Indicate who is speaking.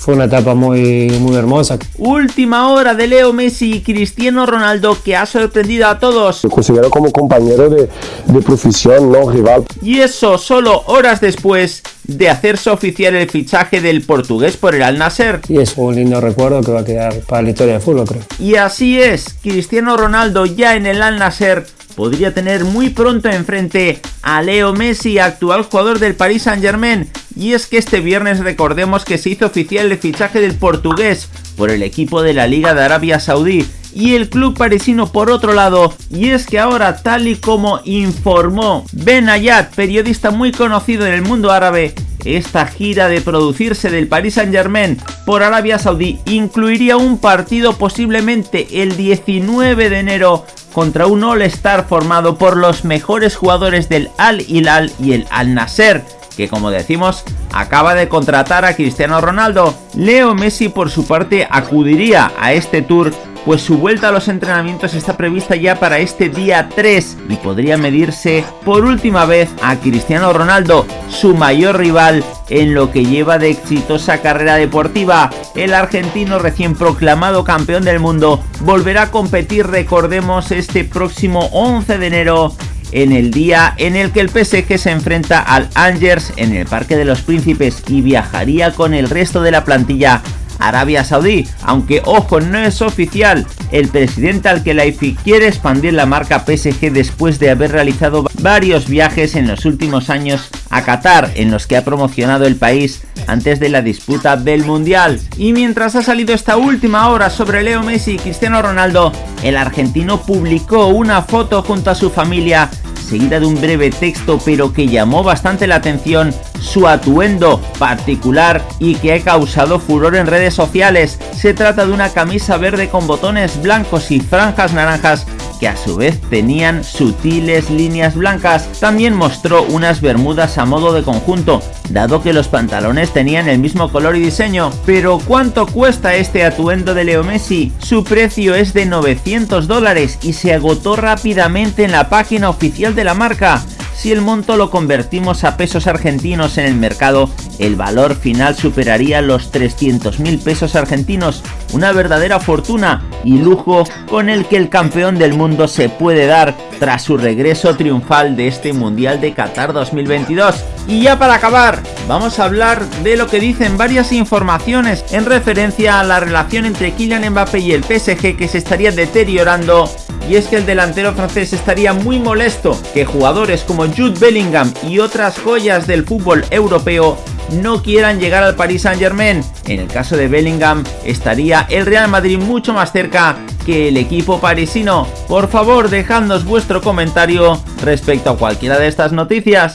Speaker 1: fue una etapa muy, muy hermosa.
Speaker 2: Última hora de Leo Messi y Cristiano Ronaldo que ha sorprendido a todos.
Speaker 3: Lo considero como compañero de, de profesión, no rival.
Speaker 2: Y eso solo horas después de hacerse oficial el fichaje del portugués por el Al Nasser.
Speaker 1: Y es un lindo recuerdo que va a quedar para la historia del fútbol, creo.
Speaker 2: Y así es, Cristiano Ronaldo ya en el Al Nasser podría tener muy pronto enfrente a Leo Messi, actual jugador del Paris Saint Germain. Y es que este viernes recordemos que se hizo oficial el fichaje del portugués por el equipo de la Liga de Arabia Saudí y el club parisino por otro lado, y es que ahora tal y como informó Ben Ayat, periodista muy conocido en el mundo árabe, esta gira de producirse del Paris Saint Germain por Arabia Saudí incluiría un partido posiblemente el 19 de enero contra un All-Star formado por los mejores jugadores del Al Hilal y el Al Nasser, que como decimos acaba de contratar a Cristiano Ronaldo. Leo Messi por su parte acudiría a este tour pues su vuelta a los entrenamientos está prevista ya para este día 3 y podría medirse por última vez a Cristiano Ronaldo, su mayor rival en lo que lleva de exitosa carrera deportiva. El argentino recién proclamado campeón del mundo volverá a competir, recordemos, este próximo 11 de enero en el día en el que el PSG se enfrenta al Angers en el Parque de los Príncipes y viajaría con el resto de la plantilla Arabia Saudí, aunque ojo no es oficial, el presidente Al-Khelaifi quiere expandir la marca PSG después de haber realizado varios viajes en los últimos años a Qatar, en los que ha promocionado el país antes de la disputa del Mundial. Y mientras ha salido esta última hora sobre Leo Messi y Cristiano Ronaldo, el argentino publicó una foto junto a su familia seguida de un breve texto pero que llamó bastante la atención su atuendo particular y que ha causado furor en redes sociales. Se trata de una camisa verde con botones blancos y franjas naranjas que a su vez tenían sutiles líneas blancas. También mostró unas bermudas a modo de conjunto, dado que los pantalones tenían el mismo color y diseño. Pero ¿cuánto cuesta este atuendo de Leo Messi? Su precio es de 900 dólares y se agotó rápidamente en la página oficial de la marca. Si el monto lo convertimos a pesos argentinos en el mercado, el valor final superaría los 300 mil pesos argentinos, una verdadera fortuna y lujo con el que el campeón del mundo se puede dar tras su regreso triunfal de este Mundial de Qatar 2022. Y ya para acabar, vamos a hablar de lo que dicen varias informaciones en referencia a la relación entre Kylian Mbappé y el PSG que se estaría deteriorando y es que el delantero francés estaría muy molesto que jugadores como Jude Bellingham y otras joyas del fútbol europeo no quieran llegar al Paris Saint Germain. En el caso de Bellingham estaría el Real Madrid mucho más cerca que el equipo parisino. Por favor dejadnos vuestro comentario respecto a cualquiera de estas noticias.